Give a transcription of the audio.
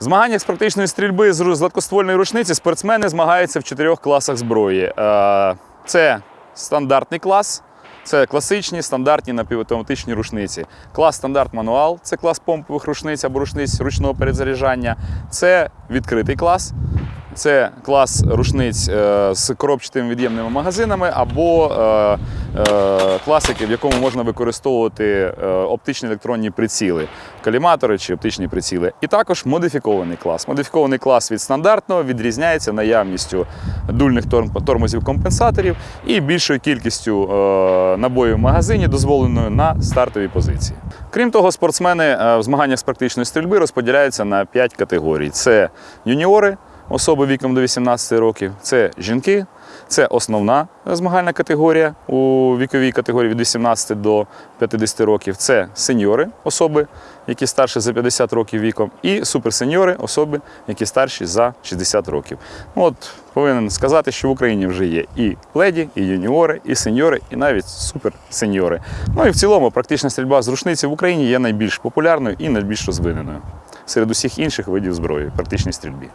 змаганнях з практичної стрільби з гладкоствольної рушниці спортсмени змагаються в чотирьох класах зброї. Е, Це стандартний клас, це класичні стандартні напівавтоматичні рушниці. Клас стандарт мануал це клас помпових рушниць або рушниць ручного перезаряджання. Це відкритий клас. Це клас рушниць е, з коробчатими від'ємними магазинами або е, класики, в якому можна використовувати е, оптичні електронні приціли, каліматори чи оптичні приціли. І також модифікований клас. Модифікований клас від стандартного відрізняється наявністю дульних торм- тормозів компенсаторів і більшою кількістю е, набоїв в магазині, дозволеною на стартовій позиції. Крім того, спортсмени е, в змаганнях з практичної стрільби розподіляються на 5 категорій: це юніори, особи віком до 18 років, це жінки, це основна змагальна категорія у віковій категорії від 18 до 50 років. Це сеньори, особи, які старші за 50 років віком, і суперсеньори, особи, які старші за 60 років. Ну, От повинен сказати, що в Україні вже є і леді, і юніори, і сеньори, і навіть суперсеньори. Ну і в цілому практична стрільба з рушниці в Україні є найбільш популярною і найбільш розвиненою серед усіх інших видів зброї практичній стрільбі.